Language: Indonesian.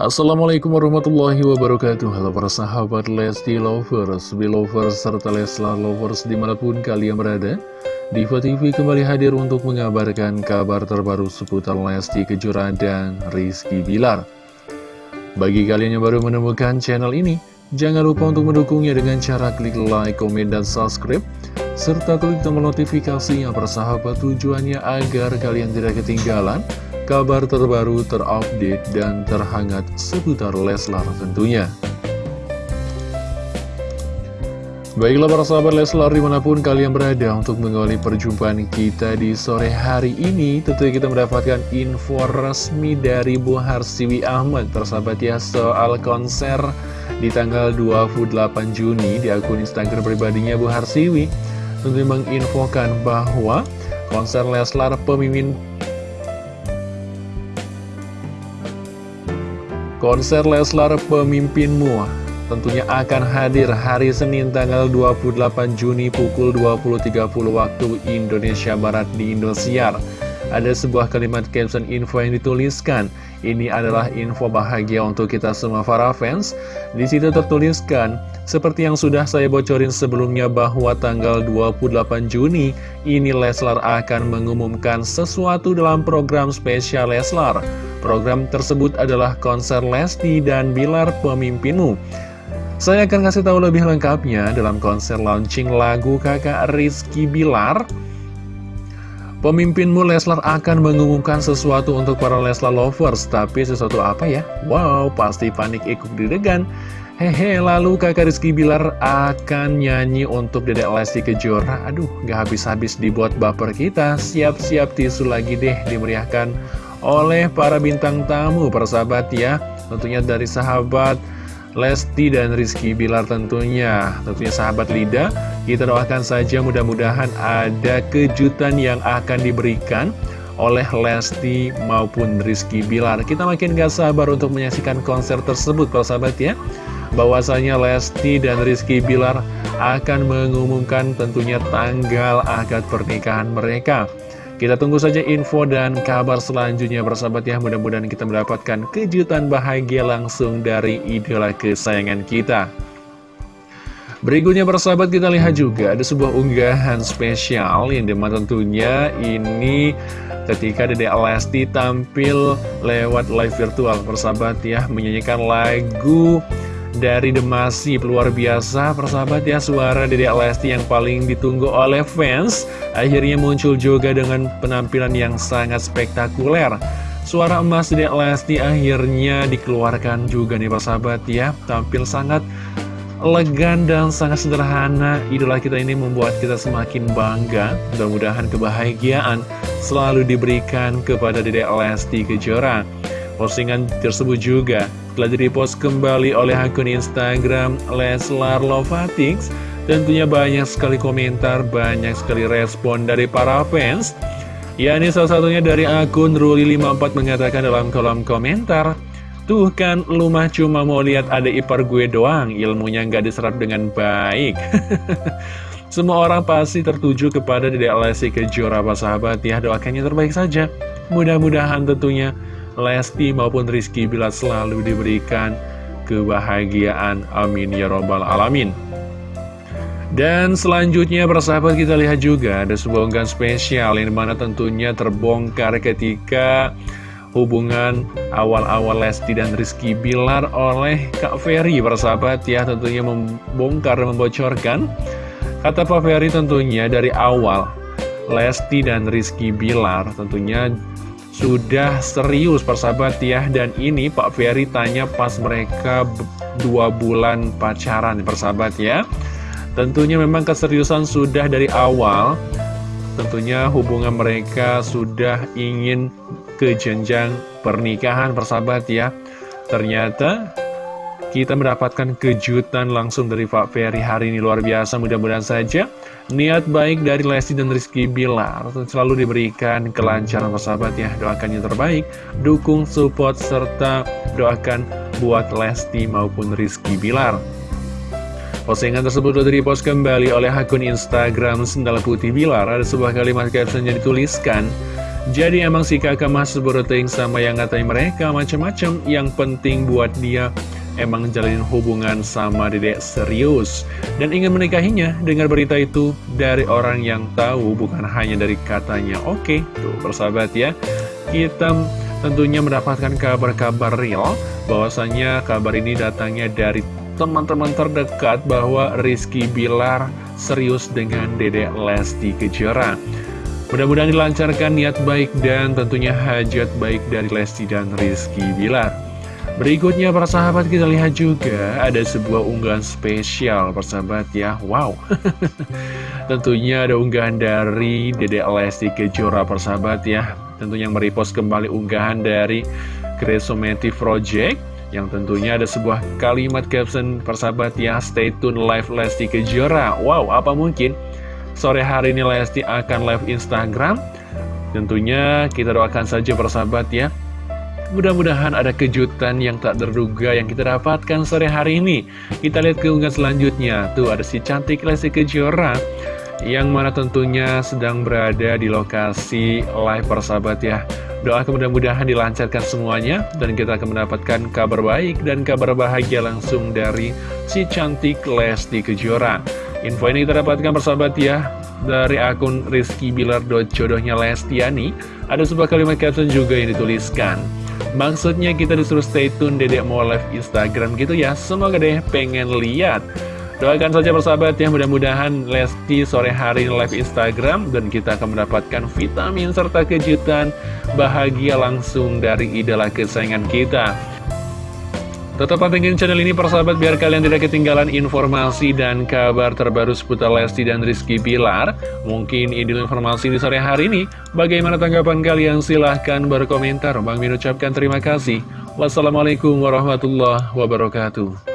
Assalamualaikum warahmatullahi wabarakatuh. Halo para sahabat Lesti Lovers, Belovers, serta Leslar Lovers di mana pun kalian berada. Diva TV kembali hadir untuk mengabarkan kabar terbaru seputar Lesti Kejora dan Rizky Bilar. Bagi kalian yang baru menemukan channel ini Jangan lupa untuk mendukungnya dengan cara klik like, komen, dan subscribe Serta klik tombol notifikasinya persahabat tujuannya agar kalian tidak ketinggalan kabar terbaru, terupdate, dan terhangat seputar Leslar tentunya. Baiklah para sahabat Leslar di mana pun kalian berada untuk mengawali perjumpaan kita di sore hari ini Tentunya kita mendapatkan info resmi dari Bu Harsiwi Ahmad Persahabat ya soal konser di tanggal 28 Juni di akun Instagram pribadinya Bu Harsiwi Tentunya menginfokan bahwa konser Leslar pemimpin Konser Leslar Pemimpinmu tentunya akan hadir hari Senin tanggal 28 Juni pukul 20.30 waktu Indonesia Barat di Indosiar. Ada sebuah kalimat caption info yang dituliskan. Ini adalah info bahagia untuk kita semua para fans. Di situ tertuliskan, seperti yang sudah saya bocorin sebelumnya bahwa tanggal 28 Juni, ini Leslar akan mengumumkan sesuatu dalam program spesial Leslar. Program tersebut adalah konser Lesti dan Bilar Pemimpinmu. Saya akan kasih tahu lebih lengkapnya dalam konser launching lagu kakak Rizky Bilar. Pemimpinmu Leslar akan mengumumkan sesuatu untuk para Leslar lovers, tapi sesuatu apa ya? Wow, pasti panik ikut didegan. Hehe, lalu kakak Rizky Bilar akan nyanyi untuk Dedek Lesti Kejora. Aduh, gak habis-habis dibuat baper kita. Siap-siap tisu lagi deh dimeriahkan oleh para bintang tamu persahabat ya. Tentunya dari sahabat Lesti dan Rizky Bilar tentunya. Tentunya sahabat Lida kita doakan saja mudah-mudahan ada kejutan yang akan diberikan oleh Lesti maupun Rizky Bilar. Kita makin gak sabar untuk menyaksikan konser tersebut persahabat ya. Bahwasanya Lesti dan Rizky Bilar akan mengumumkan tentunya tanggal akad pernikahan mereka kita tunggu saja info dan kabar selanjutnya bersahabat ya. Mudah-mudahan kita mendapatkan kejutan bahagia langsung dari idola kesayangan kita. Berikutnya bersahabat kita lihat juga ada sebuah unggahan spesial yang di mana tentunya ini ketika Dede Lesti tampil lewat live virtual. Bersahabat ya menyanyikan lagu dari Demasi luar biasa persahabat ya suara Dede Lesti yang paling ditunggu oleh fans. Akhirnya muncul juga dengan penampilan yang sangat spektakuler. Suara emas Dede Lesti akhirnya dikeluarkan juga nih persahabat ya. Tampil sangat elegan dan sangat sederhana. Idola kita ini membuat kita semakin bangga. Mudah-mudahan kebahagiaan selalu diberikan kepada Dede Lesti Kejora. Postingan tersebut juga telah direpost kembali oleh akun Instagram Leslar Lovatix. Tentunya banyak sekali komentar, banyak sekali respon dari para fans. Ya ini salah satunya dari akun Ruli54 mengatakan dalam kolom komentar Tuh kan lu mah cuma mau lihat ada ipar gue doang Ilmunya nggak diserap dengan baik. Semua orang pasti tertuju kepada Dede Lesti Kejora sahabat. Ya Doakannya terbaik saja. Mudah-mudahan tentunya Lesti maupun Rizky bila selalu diberikan kebahagiaan. Amin ya robbal alamin. Dan selanjutnya persahabat kita lihat juga ada sebuah unggahan spesial yang mana tentunya terbongkar ketika hubungan awal-awal Lesti dan Rizky Bilar oleh Kak Ferry persahabat ya tentunya membongkar dan membocorkan kata Pak Ferry tentunya dari awal Lesti dan Rizky Bilar tentunya sudah serius persahabat ya. Dan ini Pak Ferry tanya pas mereka dua bulan pacaran persahabat ya. Tentunya memang keseriusan sudah dari awal. Tentunya hubungan mereka sudah ingin ke jenjang pernikahan persahabat ya. Ternyata kita mendapatkan kejutan langsung dari Pak Ferry hari ini. Luar biasa mudah-mudahan saja niat baik dari Lesti dan Rizky Bilar selalu diberikan kelancaran persahabat ya. Doakan yang terbaik dukung support serta doakan buat Lesti maupun Rizky Bilar. Postingan tersebut sudah dipost kembali oleh akun Instagram Sendal Putih Bilar. Ada sebuah kalimat caption yang dituliskan Jadi emang si kakak mas beruting sama yang ngatain mereka macam-macam Yang penting buat dia emang jalanin hubungan sama dedek serius. Dan ingin menikahinya Dengar berita itu dari orang yang tahu bukan hanya dari katanya. Oke, tuh persahabat ya. Kita tentunya mendapatkan kabar-kabar real bahwasanya kabar ini datangnya dari teman-teman terdekat bahwa Rizky Bilar serius dengan dedek Lesti Kejora. Mudah-mudahan dilancarkan niat baik dan tentunya hajat baik dari Lesti dan Rizky Bilar. Berikutnya para sahabat kita lihat juga ada sebuah unggahan spesial persahabat ya. Wow. tentunya ada unggahan dari Dedek Lesti Kejora persahabat ya. Tentunya yang merepost kembali unggahan dari Kresomative Project yang tentunya ada sebuah kalimat caption persahabat ya stay tune live Lesti Kejora wow apa mungkin Sore hari ini Lesti akan live Instagram Tentunya kita doakan saja persahabat ya Mudah-mudahan ada kejutan yang tak terduga yang kita dapatkan sore hari ini. Kita lihat keunggahan selanjutnya. Tuh ada si cantik Lesti Kejora Yang mana tentunya sedang berada di lokasi live persahabat ya. Doa mudah-mudahan dilancarkan semuanya Dan kita akan mendapatkan kabar baik dan kabar bahagia langsung dari si cantik Lesti Kejora. Info ini kita dapatkan persahabat ya dari akun Rizky Bilar jodohnya Lestiani. Ada sebuah kalimat caption juga yang dituliskan maksudnya kita disuruh stay tune dedek mau live Instagram gitu ya. Semoga deh pengen lihat. Doakan saja persahabat ya mudah-mudahan Lesti sore hari live Instagram dan kita akan mendapatkan vitamin serta kejutan bahagia langsung dari idola kesayangan kita Tetap pantengin channel ini persahabat biar kalian tidak ketinggalan informasi dan kabar terbaru seputar Lesti dan Rizky Pilar. Mungkin ini informasi di sore hari ini. Bagaimana tanggapan kalian? Silahkan berkomentar. Bang Min ucapkan terima kasih. Wassalamualaikum warahmatullahi wabarakatuh.